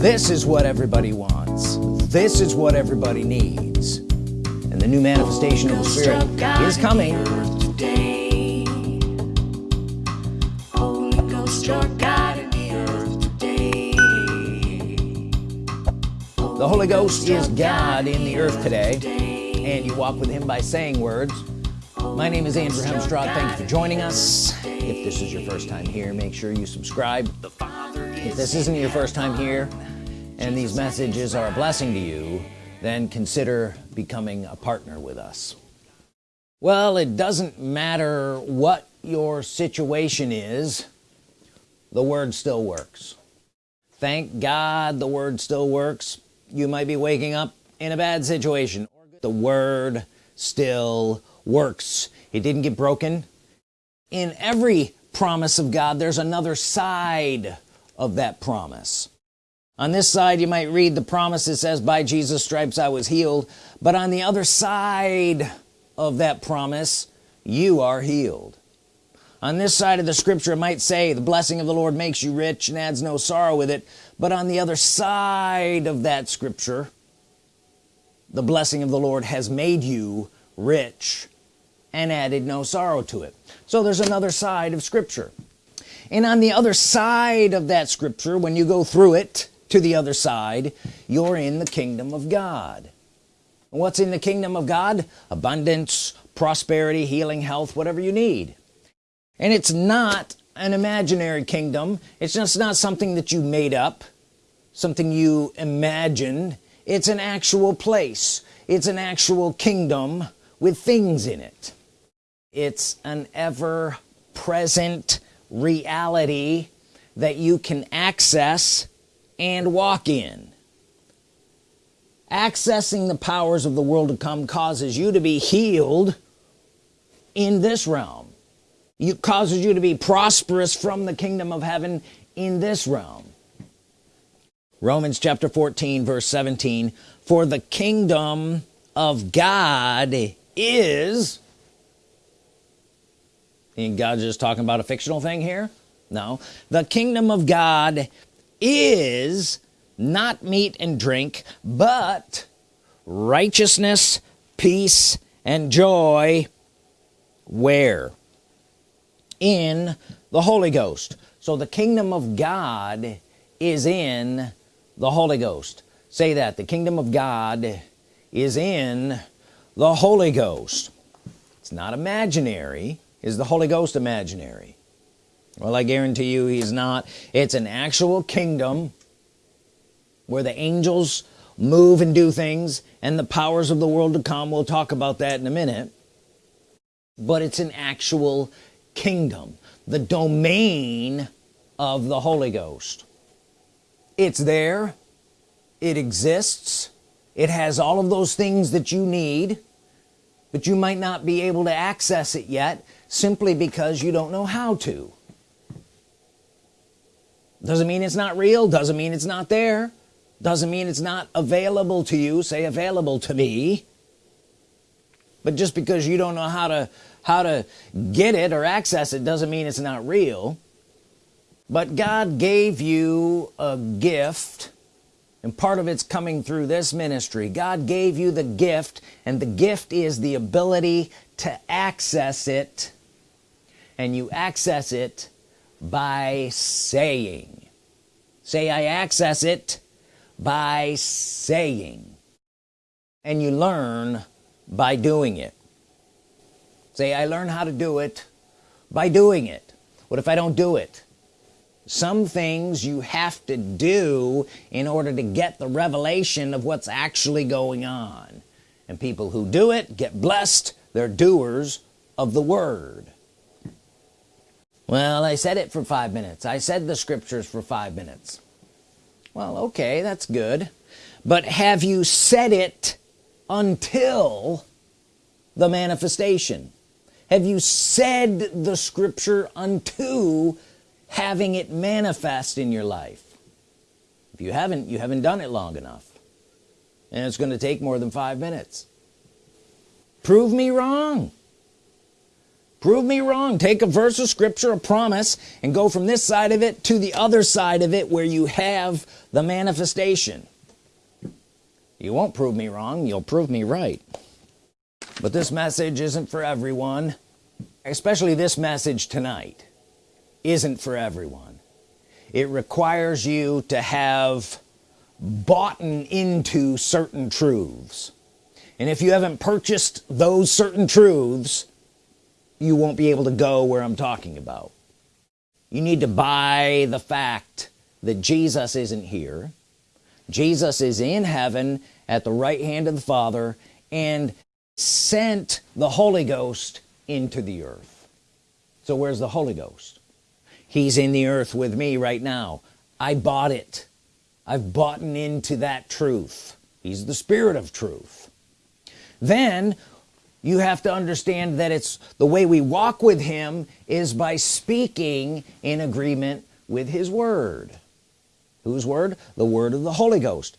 this is what everybody wants. This is what everybody needs. And the new manifestation of the Spirit is coming. the Holy Ghost is God in the earth today and you walk with him by saying words. My name is Andrew Hemstraught. Thank you for joining us. if this is your first time here make sure you subscribe. If this isn't your first time here and these messages are a blessing to you then consider becoming a partner with us. Well it doesn't matter what your situation is the word still works. Thank God the word still works. You might be waking up in a bad situation. The word still works. It didn't get broken. In every promise of God there's another side of that promise on this side you might read the promise that says by Jesus stripes I was healed. But on the other side of that promise you are healed. On this side of the scripture it might say the blessing of the Lord makes you rich and adds no sorrow with it. But on the other side of that scripture the blessing of the Lord has made you rich and added no sorrow to it. So there's another side of Scripture. And on the other side of that Scripture when you go through it to the other side you're in the kingdom of God. What's in the kingdom of God? Abundance prosperity healing health whatever you need. And it's not an imaginary kingdom. It's just not something that you made up something you imagined. It's an actual place. It's an actual kingdom with things in it. It's an ever-present reality that you can access and walk in. Accessing the powers of the world to come causes you to be healed in this realm. It causes you to be prosperous from the kingdom of heaven in this realm. Romans chapter 14 verse 17 for the kingdom of God is and God's just talking about a fictional thing here? No. The kingdom of God is not meat and drink but righteousness peace and joy. Where? In the Holy Ghost. So the kingdom of God is in the Holy Ghost. Say that. The kingdom of God is in the Holy Ghost. It's not imaginary. Is the Holy Ghost imaginary well I guarantee you he's not. It's an actual kingdom where the angels move and do things and the powers of the world to come. We'll talk about that in a minute. But it's an actual kingdom the domain of the Holy Ghost. It's there. It exists. It has all of those things that you need but you might not be able to access it yet simply because you don't know how to doesn't mean it's not real doesn't mean it's not there doesn't mean it's not available to you say available to me. But just because you don't know how to how to get it or access it doesn't mean it's not real. But God gave you a gift and part of it's coming through this ministry. God gave you the gift and the gift is the ability to access it and you access it by saying. Say I access it by saying. And you learn by doing it. Say I learn how to do it by doing it. What if I don't do it? Some things you have to do in order to get the revelation of what's actually going on. And people who do it get blessed. They're doers of the word well I said it for five minutes. I said the scriptures for five minutes. Well okay that's good. But have you said it until the manifestation? Have you said the scripture unto having it manifest in your life? If you haven't you haven't done it long enough. And it's going to take more than five minutes. Prove me wrong prove me wrong. Take a verse of scripture a promise and go from this side of it to the other side of it where you have the manifestation. You won't prove me wrong. You'll prove me right. But this message isn't for everyone especially this message tonight isn't for everyone. It requires you to have bought into certain truths. And if you haven't purchased those certain truths you won't be able to go where I'm talking about. You need to buy the fact that Jesus isn't here. Jesus is in heaven at the right hand of the Father and sent the Holy Ghost into the earth. So where's the Holy Ghost? He's in the earth with me right now. I bought it. I've bought into that truth. He's the spirit of truth. Then you have to understand that it's the way we walk with him is by speaking in agreement with his word. Whose word? The word of the Holy Ghost.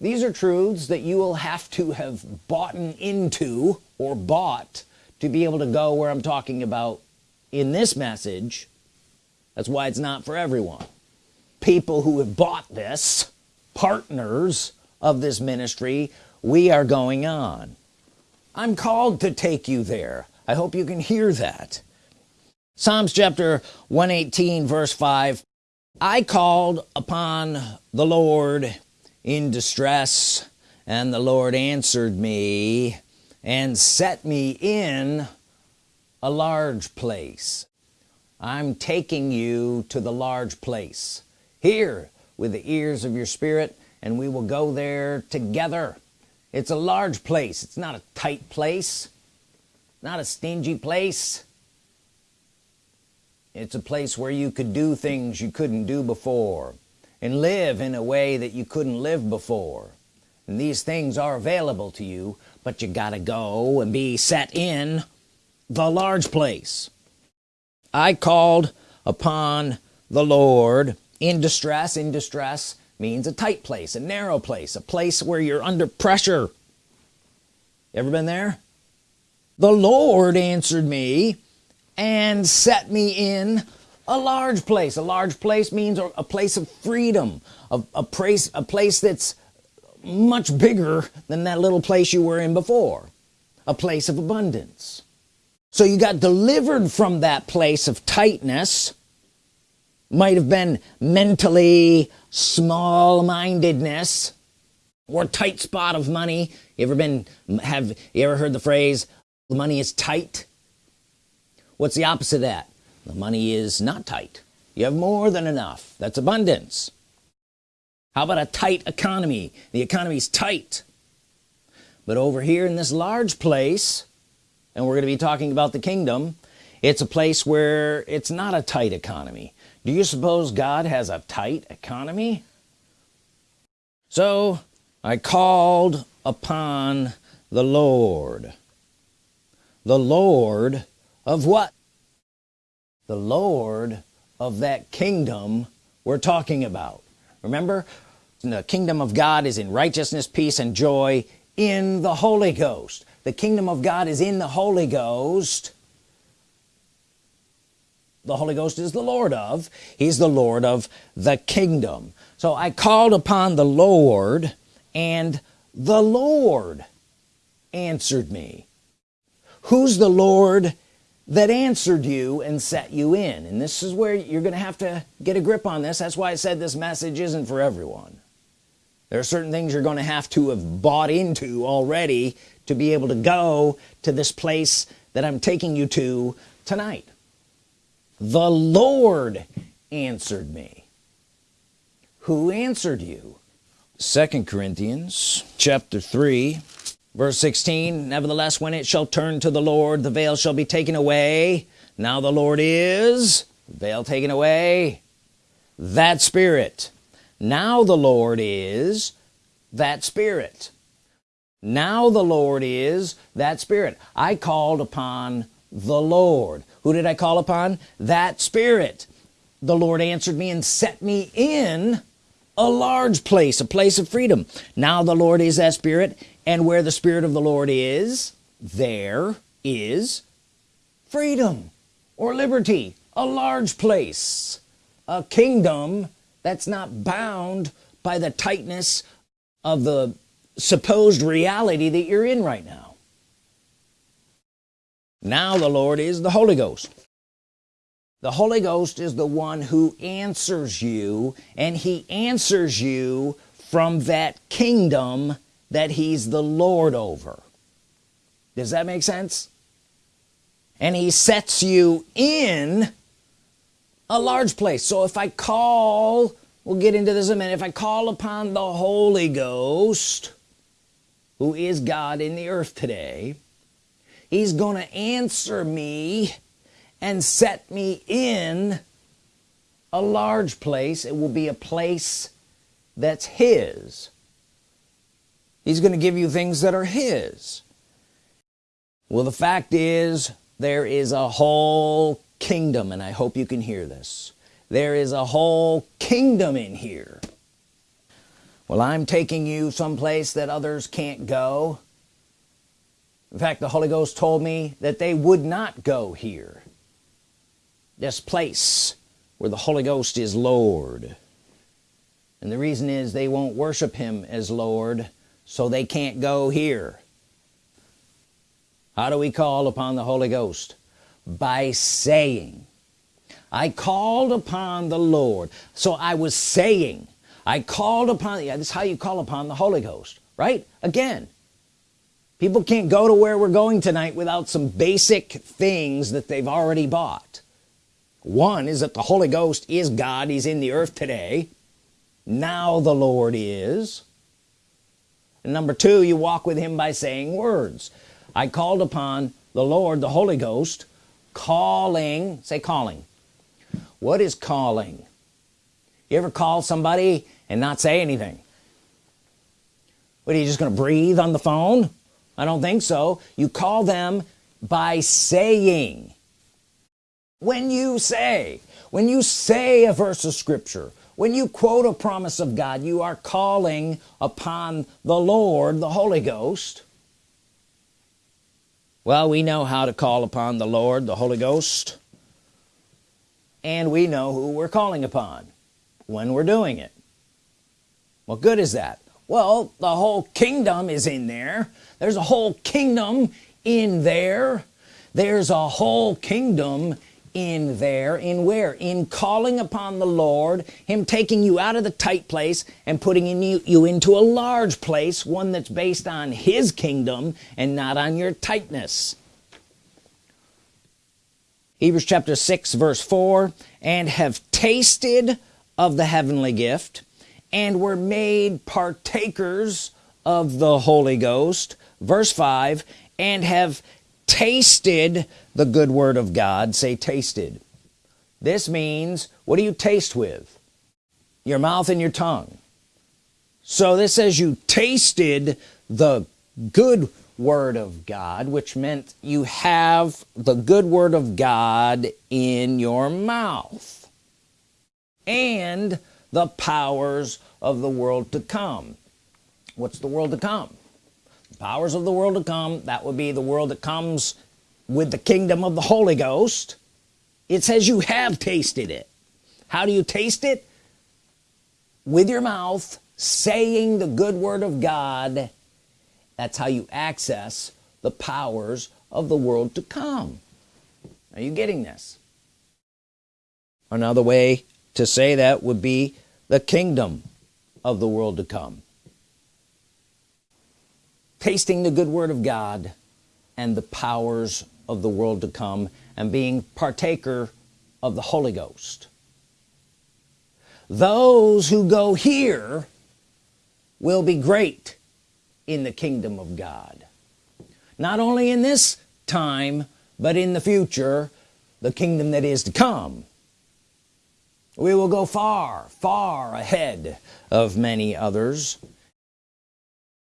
These are truths that you will have to have bought into or bought to be able to go where I'm talking about in this message. That's why it's not for everyone. People who have bought this partners of this ministry we are going on I'm called to take you there. I hope you can hear that. Psalms chapter 118 verse 5 I called upon the Lord in distress and the Lord answered me and set me in a large place. I'm taking you to the large place. Here with the ears of your spirit and we will go there together it's a large place. It's not a tight place. Not a stingy place. It's a place where you could do things you couldn't do before and live in a way that you couldn't live before. And these things are available to you but you gotta go and be set in the large place. I called upon the Lord in distress in distress means a tight place a narrow place a place where you're under pressure. Ever been there? The Lord answered me and set me in a large place. A large place means a place of freedom a, a place a place that's much bigger than that little place you were in before. A place of abundance. So you got delivered from that place of tightness might have been mentally small-mindedness or tight spot of money. You ever been have you ever heard the phrase the money is tight what's the opposite of that? The money is not tight. You have more than enough. That's abundance. How about a tight economy? The economy's tight. But over here in this large place and we're going to be talking about the kingdom it's a place where it's not a tight economy. Do you suppose God has a tight economy? So I called upon the Lord. The Lord of what? The Lord of that kingdom we're talking about. Remember? The kingdom of God is in righteousness peace and joy in the Holy Ghost. The kingdom of God is in the Holy Ghost the Holy Ghost is the Lord of he's the Lord of the kingdom. So I called upon the Lord and the Lord answered me. Who's the Lord that answered you and set you in? And this is where you're gonna have to get a grip on this. That's why I said this message isn't for everyone. There are certain things you're gonna have to have bought into already to be able to go to this place that I'm taking you to tonight the Lord answered me. Who answered you? Second Corinthians chapter 3 verse 16 nevertheless when it shall turn to the Lord the veil shall be taken away. Now the Lord is veil taken away. That spirit. Now the Lord is that spirit. Now the Lord is that spirit. I called upon the Lord. Who did I call upon? That spirit. The Lord answered me and set me in a large place a place of freedom. Now the Lord is that spirit and where the Spirit of the Lord is there is freedom or liberty a large place a kingdom that's not bound by the tightness of the supposed reality that you're in right now now the Lord is the Holy Ghost. The Holy Ghost is the one who answers you and he answers you from that kingdom that he's the Lord over. Does that make sense? And he sets you in a large place. So if I call we'll get into this in a minute. If I call upon the Holy Ghost who is God in the earth today he's gonna answer me and set me in a large place. It will be a place that's his. He's gonna give you things that are his. Well the fact is there is a whole kingdom and I hope you can hear this. There is a whole kingdom in here. Well I'm taking you someplace that others can't go in fact the Holy Ghost told me that they would not go here this place where the Holy Ghost is Lord. And the reason is they won't worship him as Lord so they can't go here. How do we call upon the Holy Ghost? By saying I called upon the Lord. So I was saying I called upon yeah, this is how you call upon the Holy Ghost right? Again people can't go to where we're going tonight without some basic things that they've already bought. One is that the Holy Ghost is God. He's in the earth today. Now the Lord is. And number two you walk with him by saying words. I called upon the Lord the Holy Ghost calling. Say calling. What is calling? You ever call somebody and not say anything? What are you just gonna breathe on the phone I don't think so. You call them by saying. When you say when you say a verse of Scripture when you quote a promise of God you are calling upon the Lord the Holy Ghost. Well we know how to call upon the Lord the Holy Ghost. And we know who we're calling upon when we're doing it. What good is that well the whole kingdom is in there. There's a whole kingdom in there. There's a whole kingdom in there. In where? In calling upon the Lord him taking you out of the tight place and putting in you, you into a large place one that's based on his kingdom and not on your tightness. Hebrews chapter 6 verse 4 and have tasted of the heavenly gift and were made partakers of the Holy Ghost verse 5 and have tasted the good word of God. Say tasted. This means what do you taste with? Your mouth and your tongue. So this says you tasted the good word of God which meant you have the good word of God in your mouth. And the powers of the world to come. What's the world to come? The powers of the world to come that would be the world that comes with the kingdom of the Holy Ghost. It says you have tasted it. How do you taste it? With your mouth saying the good word of God. That's how you access the powers of the world to come. Are you getting this? Another way to say that would be the kingdom of the world to come. Tasting the good word of God and the powers of the world to come and being partaker of the Holy Ghost. Those who go here will be great in the kingdom of God. Not only in this time but in the future the kingdom that is to come we will go far far ahead of many others.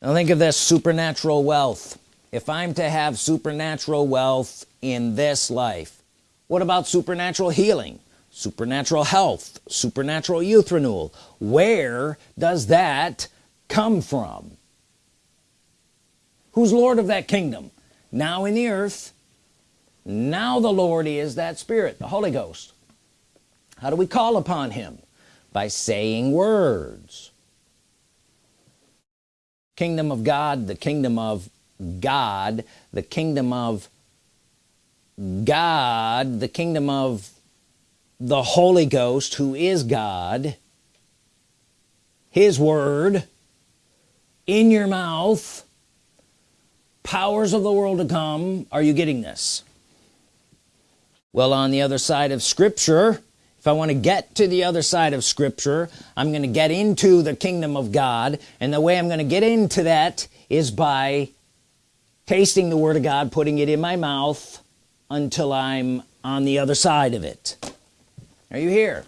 Now think of this supernatural wealth. If I'm to have supernatural wealth in this life what about supernatural healing supernatural health supernatural youth renewal? Where does that come from? Who's Lord of that kingdom? Now in the earth now the Lord is that spirit the Holy Ghost how do we call upon him? By saying words. Kingdom of God the kingdom of God the kingdom of God the kingdom of the Holy Ghost who is God. His word in your mouth. Powers of the world to come. Are you getting this? Well on the other side of Scripture if I want to get to the other side of Scripture I'm gonna get into the kingdom of God. And the way I'm gonna get into that is by tasting the Word of God putting it in my mouth until I'm on the other side of it. Are you here?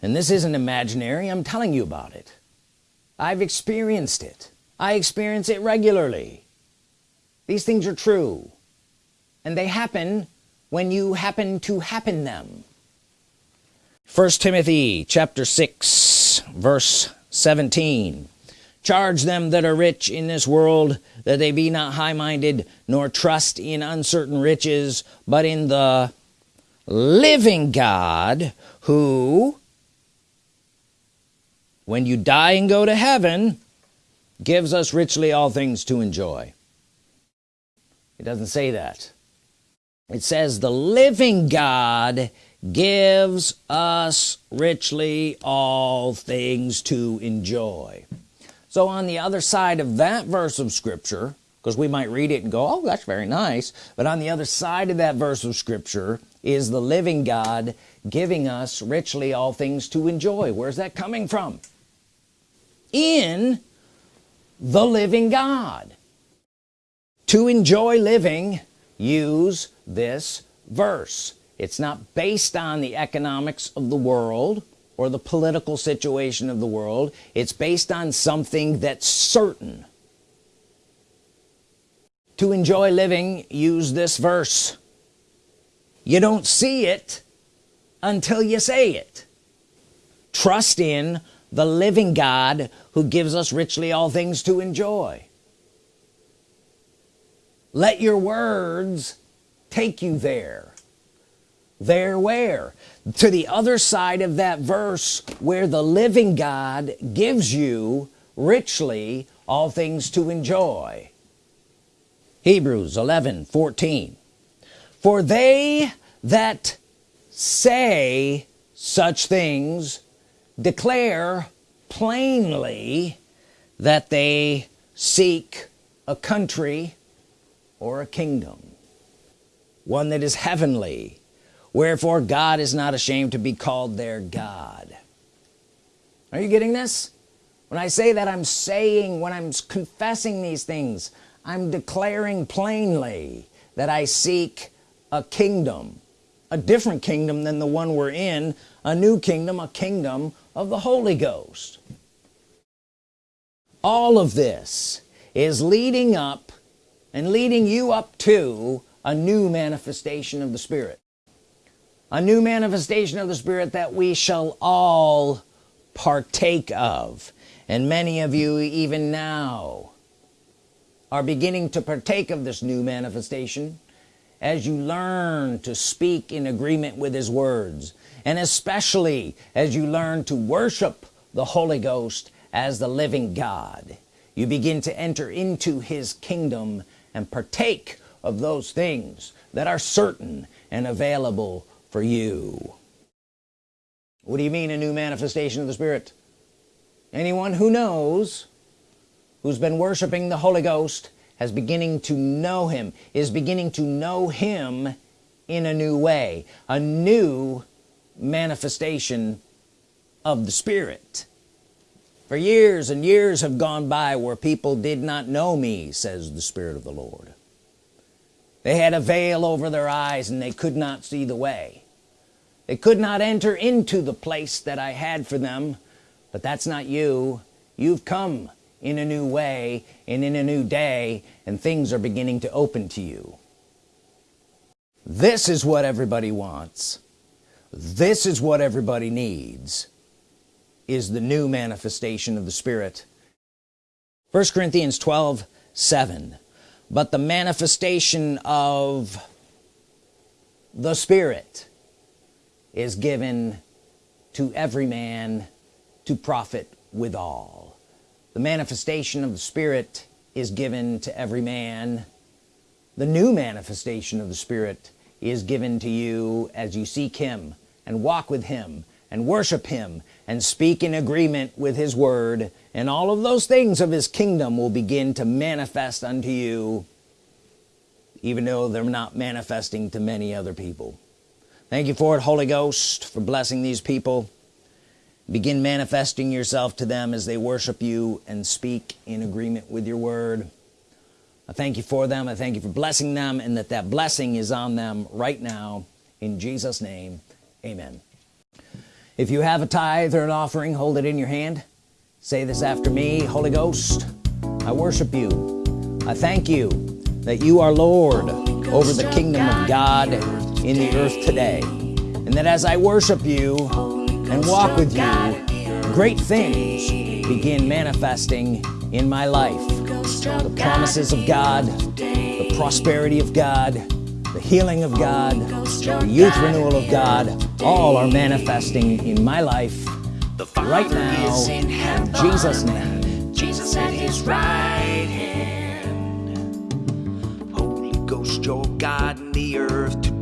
And this isn't imaginary. I'm telling you about it. I've experienced it. I experience it regularly. These things are true. And they happen when you happen to happen them first Timothy chapter 6 verse 17 charge them that are rich in this world that they be not high-minded nor trust in uncertain riches but in the living God who when you die and go to heaven gives us richly all things to enjoy. It doesn't say that. It says the living God gives us richly all things to enjoy. So on the other side of that verse of Scripture because we might read it and go oh that's very nice but on the other side of that verse of Scripture is the living God giving us richly all things to enjoy. Where's that coming from? In the living God. To enjoy living use this verse it's not based on the economics of the world or the political situation of the world. It's based on something that's certain. To enjoy living use this verse. You don't see it until you say it. Trust in the living God who gives us richly all things to enjoy. Let your words take you there there where? To the other side of that verse where the living God gives you richly all things to enjoy. Hebrews 11 14 for they that say such things declare plainly that they seek a country or a kingdom one that is heavenly wherefore God is not ashamed to be called their God. Are you getting this? When I say that I'm saying when I'm confessing these things I'm declaring plainly that I seek a kingdom a different kingdom than the one we're in a new kingdom a kingdom of the Holy Ghost. All of this is leading up and leading you up to a new manifestation of the Spirit a new manifestation of the Spirit that we shall all partake of. And many of you even now are beginning to partake of this new manifestation as you learn to speak in agreement with his words. And especially as you learn to worship the Holy Ghost as the living God. You begin to enter into his kingdom and partake of those things that are certain and available for you. What do you mean a new manifestation of the Spirit? Anyone who knows who's been worshiping the Holy Ghost has beginning to know him is beginning to know him in a new way a new manifestation of the Spirit. For years and years have gone by where people did not know me says the Spirit of the Lord they had a veil over their eyes and they could not see the way. They could not enter into the place that I had for them. But that's not you. You've come in a new way and in a new day and things are beginning to open to you. This is what everybody wants. This is what everybody needs is the new manifestation of the Spirit. 1 Corinthians 12 7 but the manifestation of the Spirit is given to every man to profit withal the manifestation of the Spirit is given to every man. The new manifestation of the Spirit is given to you as you seek him and walk with him and worship him and speak in agreement with his word and all of those things of his kingdom will begin to manifest unto you even though they're not manifesting to many other people. Thank you for it Holy Ghost for blessing these people. Begin manifesting yourself to them as they worship you and speak in agreement with your word. I thank you for them. I thank you for blessing them and that that blessing is on them right now. In Jesus name amen if you have a tithe or an offering hold it in your hand. Say this after me Holy Ghost I worship you. I thank you that you are Lord over the kingdom of God in the earth today. And that as I worship you and walk with you great things begin manifesting in my life. The promises of God the prosperity of God the healing of God the youth renewal of God all are manifesting in my life right now. in Jesus name. Jesus at his right hand. Holy Ghost your God in the earth